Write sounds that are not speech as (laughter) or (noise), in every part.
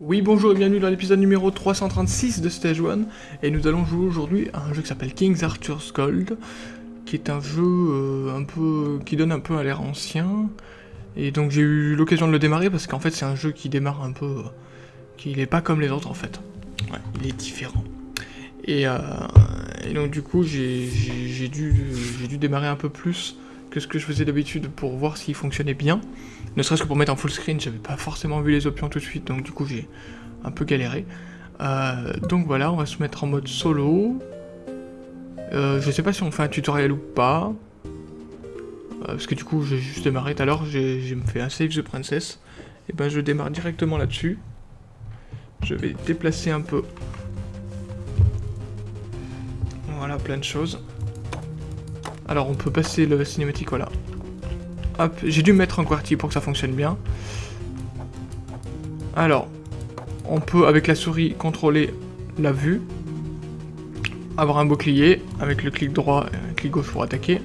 Oui bonjour et bienvenue dans l'épisode numéro 336 de Stage 1 et nous allons jouer aujourd'hui à un jeu qui s'appelle King's Arthur's Gold qui est un jeu euh, un peu qui donne un peu à l'air ancien. Et donc j'ai eu l'occasion de le démarrer parce qu'en fait c'est un jeu qui démarre un peu euh, qui n'est pas comme les autres en fait. Ouais, il est différent. Et, euh, et donc du coup j'ai dû, démarrer un peu plus que ce que je faisais d'habitude pour voir s'il fonctionnait bien ne serait-ce que pour mettre en full screen, j'avais pas forcément vu les options tout de suite, donc du coup j'ai un peu galéré. Euh, donc voilà, on va se mettre en mode solo. Euh, je sais pas si on fait un tutoriel ou pas. Euh, parce que du coup j'ai juste démarré tout à l'heure, j'ai fait un save the princess. Et ben je démarre directement là-dessus. Je vais déplacer un peu. Plein de choses. Alors on peut passer le cinématique, voilà. Hop, j'ai dû mettre un quartier pour que ça fonctionne bien. Alors, on peut avec la souris contrôler la vue, avoir un bouclier, avec le clic droit et le clic gauche pour attaquer.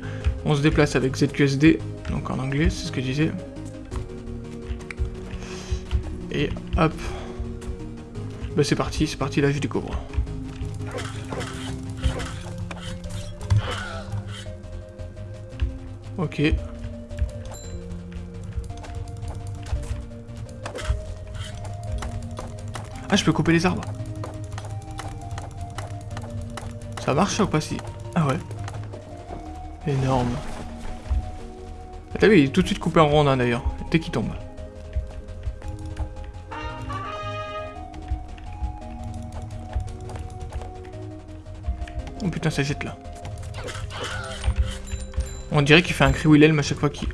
On se déplace avec ZQSD, donc en anglais, c'est ce que je disais. Et hop. Bah c'est parti, c'est parti, là je découvre. Ok. Ah, je peux couper les arbres. Ça marche ou pas si? Ah ouais. Énorme. T'as vu, il est tout de suite coupé en rondin d'ailleurs, dès qu'il tombe. Oh putain, ça jette là. On dirait qu'il fait un cri Wilhelm à chaque fois qu'il...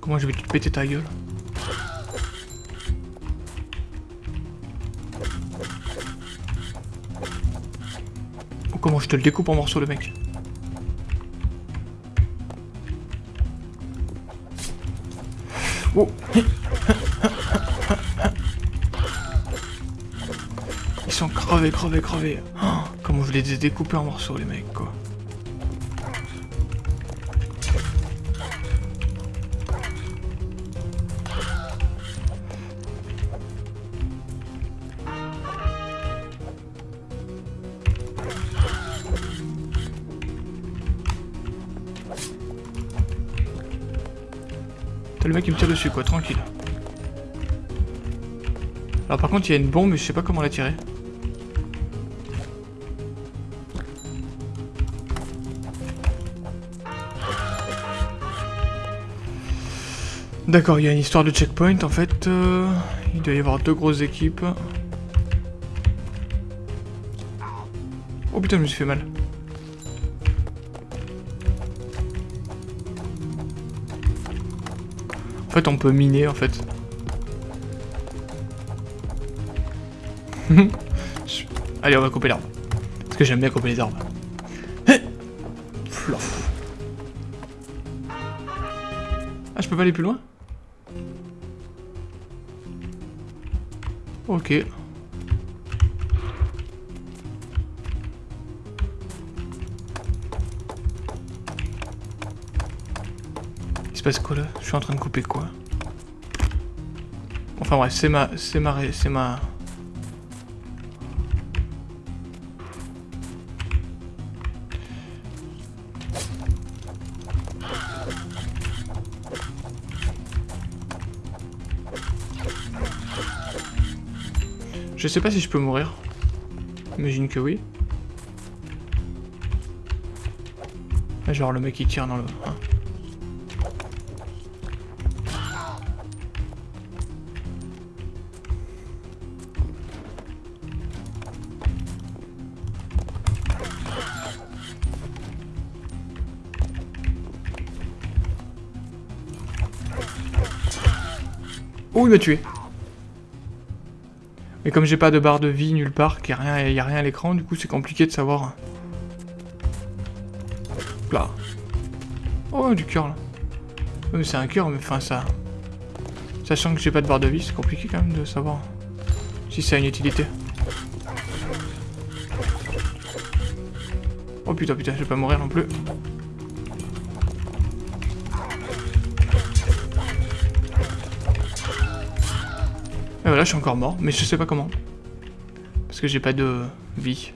Comment je vais te péter ta gueule comment je te le découpe en morceaux le mec Crevés, crevés, crevés. Oh, comment je les ai découpés en morceaux les mecs quoi. T'as le mec qui me tire dessus quoi, tranquille. Alors par contre il y a une bombe mais je sais pas comment la tirer. D'accord, il y a une histoire de checkpoint en fait. Euh, il doit y avoir deux grosses équipes. Oh putain, je me suis fait mal. En fait, on peut miner, en fait. (laughs) Allez, on va couper l'arbre. Parce que j'aime bien couper les arbres. Flof. Ah, je peux pas aller plus loin? Ok. Il se passe quoi là? Je suis en train de couper quoi? Enfin bref, c'est ma... C'est ma... C'est ma... Je sais pas si je peux mourir. Imagine que oui. Genre le mec qui tire dans le... Hein. Oh, il m'a tué. Mais comme j'ai pas de barre de vie nulle part, qu'il n'y a, a rien à l'écran, du coup c'est compliqué de savoir. Là. Oh, du cœur là. mais c'est un cœur, mais enfin ça... Sachant que j'ai pas de barre de vie, c'est compliqué quand même de savoir si ça a une utilité. Oh putain, putain, je vais pas mourir non plus. Et voilà, je suis encore mort, mais je sais pas comment. Parce que j'ai pas de vie.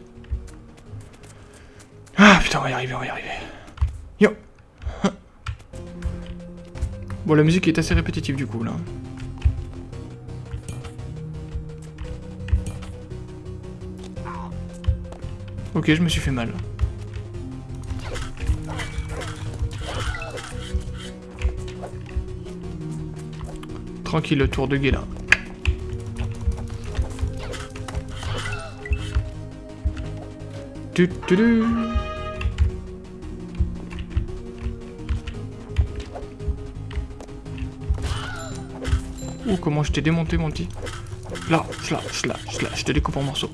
Ah putain, on va y arriver, on va y arriver. Yo Bon, la musique est assez répétitive du coup, là. Ok, je me suis fait mal. Tranquille, le tour de guet là. Tu. Ouh, comment je t'ai démonté, mon petit. Là, là, là, là, je te découpe en morceaux.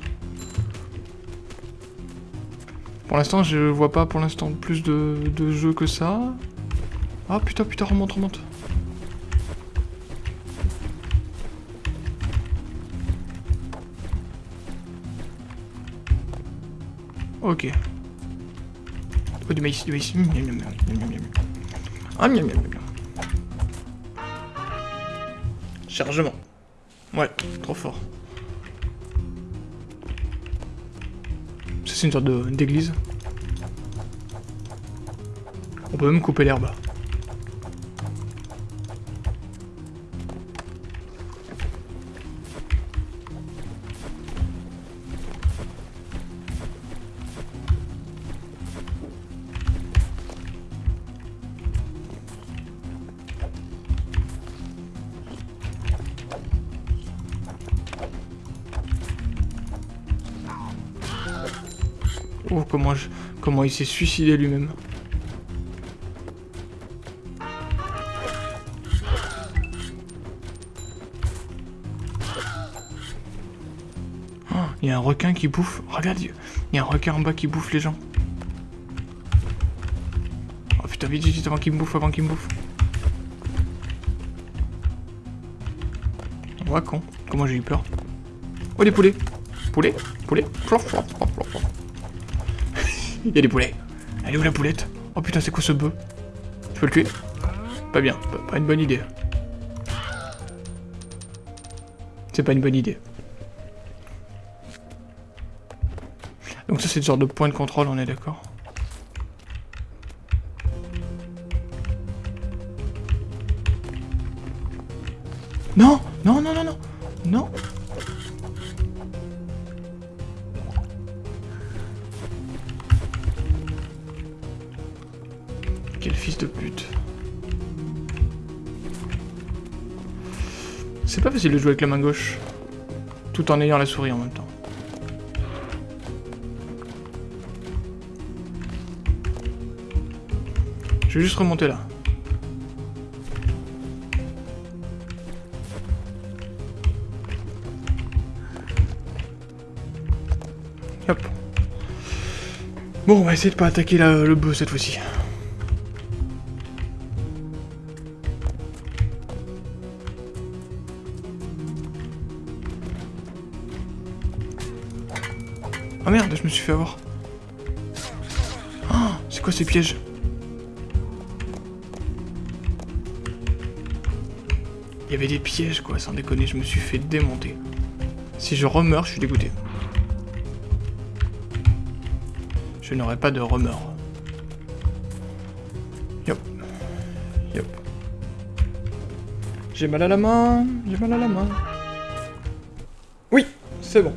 Pour l'instant, je vois pas pour l'instant plus de, de jeux que ça. Ah putain, putain, remonte, remonte. Ok. Oh, du maïs, du maïs. Ah, miam, miam, miam. Chargement. Ouais, trop fort. Ça, c'est une sorte d'église. On peut même couper l'herbe. Oh, comment, il s'est suicidé lui-même. Oh, il y a un requin qui bouffe. Regarde, il y a un requin en bas qui bouffe les gens. Oh putain, vite, vite, avant qu'il me bouffe, avant qu'il me bouffe. Ouais, con. Comment j'ai eu peur. Oh, des poulets. Poulet, poulet. Il y a des poulets. Elle est où la poulette? Oh putain, c'est quoi ce bœuf? Je peux le tuer? Pas bien, pas, une bonne idée. C'est pas une bonne idée. Donc ça c'est le genre de point de contrôle, on est d'accord? Non Non, non, non, non Non fils de pute. C'est pas facile de jouer avec la main gauche. Tout en ayant la souris en même temps. Je vais juste remonter là. Hop. Bon, on va essayer de pas attaquer le bœuf cette fois-ci. Me suis fait avoir. Oh, c'est quoi ces pièges? Il y avait des pièges quoi, sans déconner, je me suis fait démonter. Si je remeurs, je suis dégoûté. Je n'aurai pas de remords. Yop. Yop. J'ai mal à la main, j'ai mal à la main. Oui, c'est bon.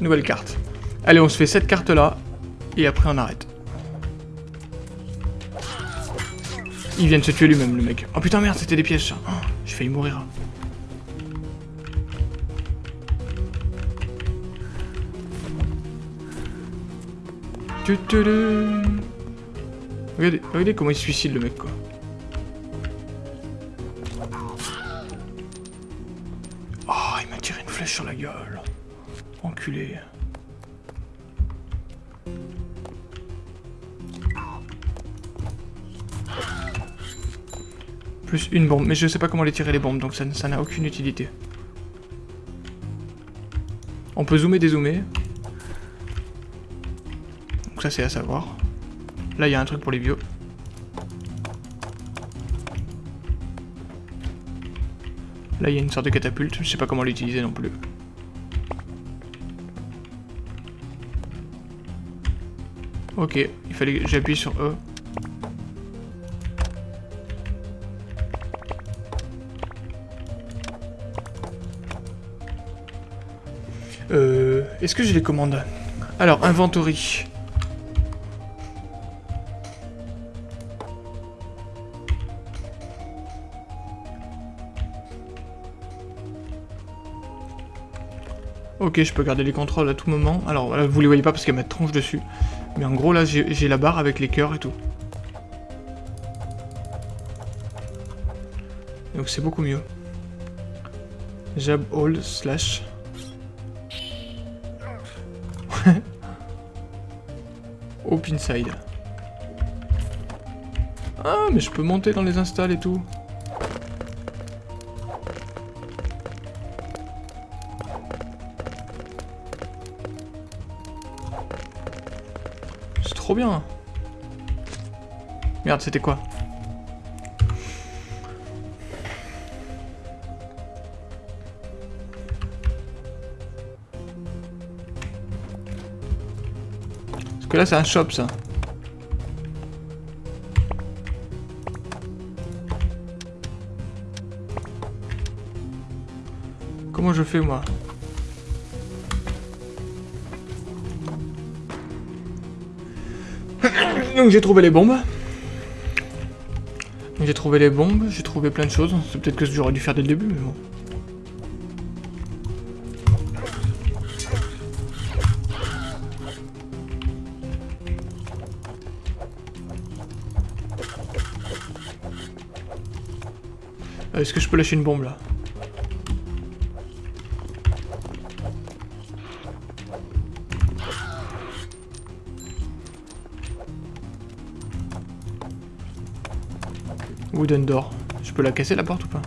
Nouvelle carte. Allez, on se fait cette carte-là, et après on arrête. Il vient de se tuer lui-même, le mec. Oh putain, merde, c'était des pièges, ça. Oh, J'ai failli mourir. Regardez, regardez comment il se suicide, le mec, quoi. Oh, il m'a tiré une flèche sur la gueule. Enculé. Plus une bombe. Mais je sais pas comment les tirer les bombes, donc ça n'a aucune utilité. On peut zoomer, dézoomer. Donc ça c'est à savoir. Là il y a un truc pour les bios. Là il y a une sorte de catapulte, je sais pas comment l'utiliser non plus. Ok, il fallait que j'appuie sur E. Est-ce que j'ai les commandes Alors, inventory. Ok, je peux garder les contrôles à tout moment. Alors, voilà, vous les voyez pas parce qu'il y a ma tronche dessus. Mais en gros, là, j'ai la barre avec les cœurs et tout. Donc c'est beaucoup mieux. Jab all slash. Open side. Ah, mais je peux monter dans les installs et tout. trop bien. Merde, c'était quoi? C'est un shop, ça. Comment je fais, moi? (coughs) Donc j'ai trouvé les bombes. J'ai trouvé les bombes, j'ai trouvé plein de choses. C'est peut-être que j'aurais dû faire dès le début, mais bon. Est-ce que je peux lâcher une bombe là Wooden door. Je peux la casser la porte ou pas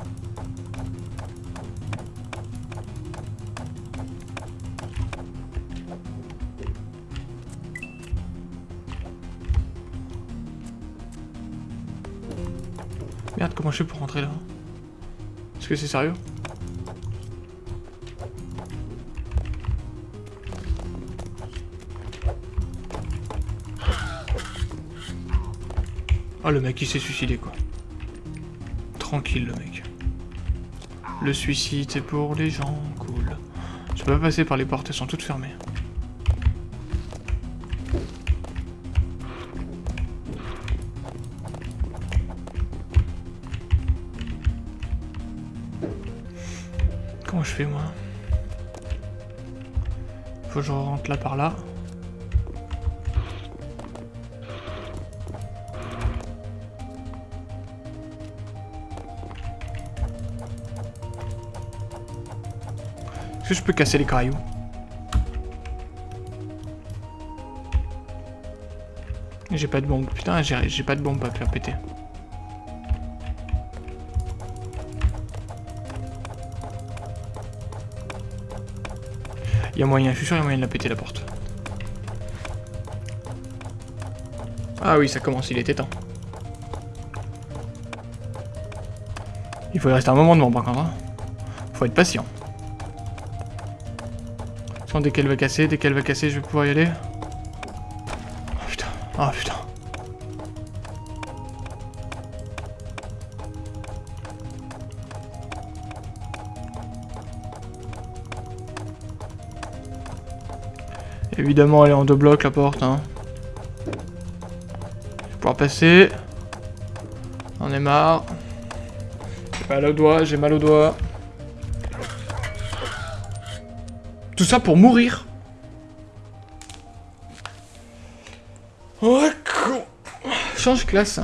Merde, comment je fais pour rentrer là Est-ce que c'est sérieux Oh le mec il s'est suicidé quoi tranquille, le mec. Le suicide, c'est pour les gens cool. Je peux pas passer par les portes, elles sont toutes fermées. Je fais, moi Faut que je rentre là par là. Est-ce que je peux casser les cailloux? J'ai pas de bombe. Putain, j'ai pas de bombe à faire péter. Moyen, je suis sûr il y a moyen de la péter la porte. Ah oui, ça commence, il était temps. Il faut y rester un moment devant par contre. Hein. Faut être patient dès qu'elle va casser, dès qu'elle va casser, je vais pouvoir y aller. Oh putain, oh putain. Évidemment, elle est en deux blocs la porte. Hein. Je vais pouvoir passer. On est marre. J'ai mal au doigt, j'ai mal au doigt. Tout ça pour mourir. Oh, Change classe.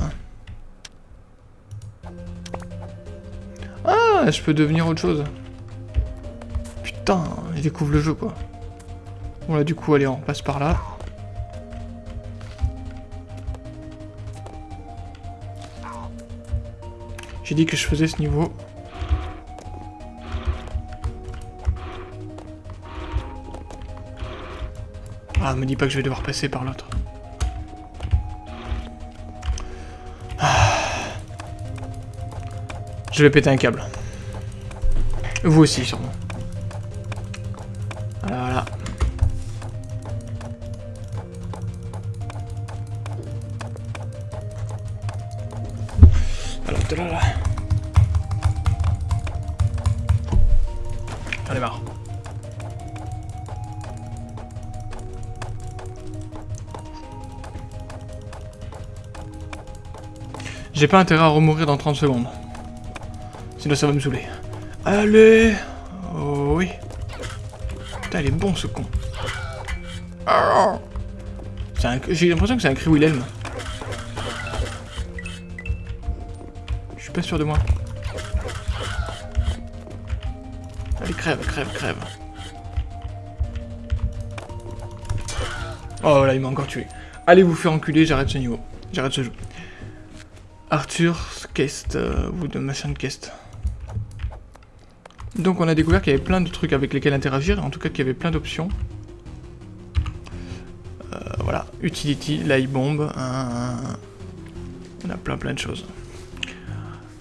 Ah, je peux devenir autre chose. Putain, il découvre le jeu, quoi. Bon, là, du coup, allez, on passe par là. J'ai dit que je faisais ce niveau. Ah, me dis pas que je vais devoir passer par l'autre. Ah. Je vais péter un câble. Vous aussi, sûrement. Voilà, J'ai pas intérêt à remourir dans 30 secondes. Sinon ça va me saouler. Allez Oh oui. Putain, il est bon ce con. J'ai l'impression que c'est un cri Wilhelm. Je suis pas sûr de moi. Allez, crève, crève, crève. Oh là, il m'a encore tué. Allez vous faire enculer, j'arrête ce niveau. J'arrête ce jeu. Arthur Kest, euh, ou de machin Kest. Donc on a découvert qu'il y avait plein de trucs avec lesquels interagir, en tout cas qu'il y avait plein d'options. Euh, voilà, utility, light bomb, on a plein plein de choses.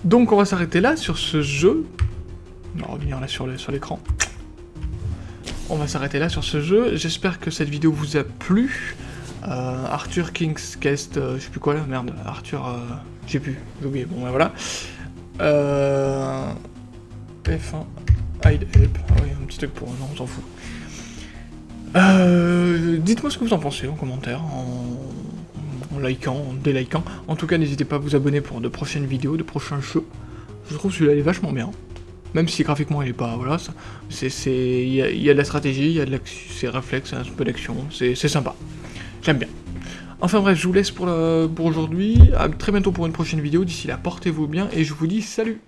Donc on va s'arrêter là sur ce jeu. On va revenir là sur l'écran. On va s'arrêter là sur ce jeu. J'espère que cette vidéo vous a plu. Euh, Arthur King's Quest, euh, je sais plus quoi là, merde, Arthur, euh, j'ai plus, j'ai oublié, bon ben voilà. F1, hide help, ah oui, un petit truc pour, non, on s'en fout. Dites-moi ce que vous en pensez en commentaire, en, en likant, en délikant. En tout cas, n'hésitez pas à vous abonner pour de prochaines vidéos, de prochains jeux. Je trouve celui-là est vachement bien. Même si graphiquement il est pas, voilà, c'est, il y, y, a de la stratégie, il y a de c'est réflexe, un peu d'action, c'est sympa. J'aime bien. Enfin bref, je vous laisse pour, pour aujourd'hui. À très bientôt pour une prochaine vidéo. D'ici là, portez-vous bien et je vous dis salut